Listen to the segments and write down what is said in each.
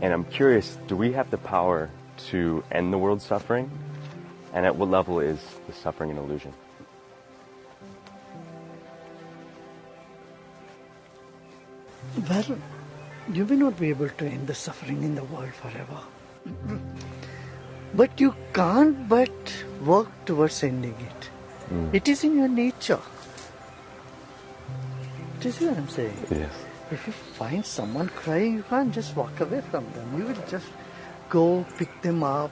And I'm curious, do we have the power to end the world's suffering? And at what level is the suffering an illusion? Well, you may not be able to end the suffering in the world forever. But you can't but work towards ending it. Mm. It is in your nature. Do you see what I'm saying? Yes. If you find someone crying, you can't just walk away from them. You will just go pick them up,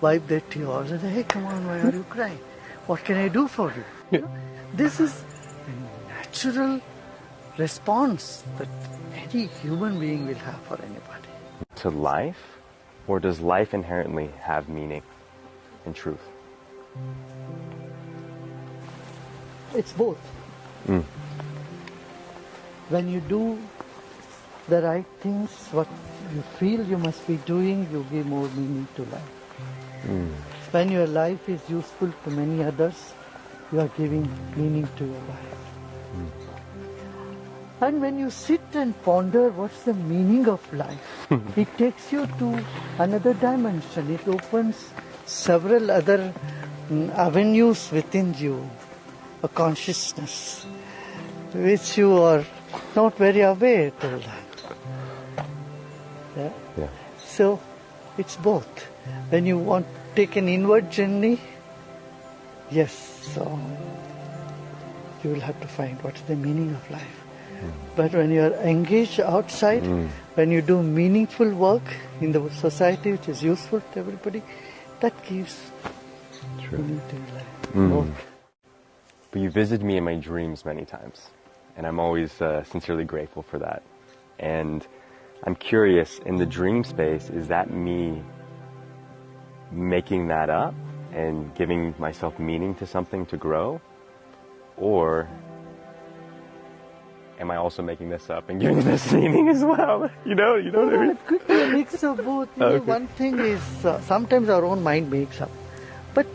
wipe their tears, and say, hey, come on, why are you crying? What can I do for you? You know, This is a natural response that any human being will have for anybody. To life? Or does life inherently have meaning and truth? It's both. Hmm. When you do the right things, what you feel you must be doing, you give more meaning to life. When your life is useful to many others, you are giving meaning to your life. And when you sit and ponder what's the meaning of life, it takes you to another dimension. It opens several other mm, avenues within you, a consciousness, which you are not very aware till then. Yeah? Yeah. So it's both. When you want to take an inward journey, yes, so you will have to find what's the meaning of life. Hmm. But when you are engaged outside, hmm. when you do meaningful work in the society which is useful to everybody, that gives True. meaning to your life. Hmm. Both. But you visited me in my dreams many times, and I'm always uh, sincerely grateful for that. And I'm curious, in the dream space, is that me making that up and giving myself meaning to something to grow? Or am I also making this up and giving this meaning as well? You know, you know what I mean? It could be a mix of both. Know, Okay. one thing is uh, sometimes our own mind makes up. But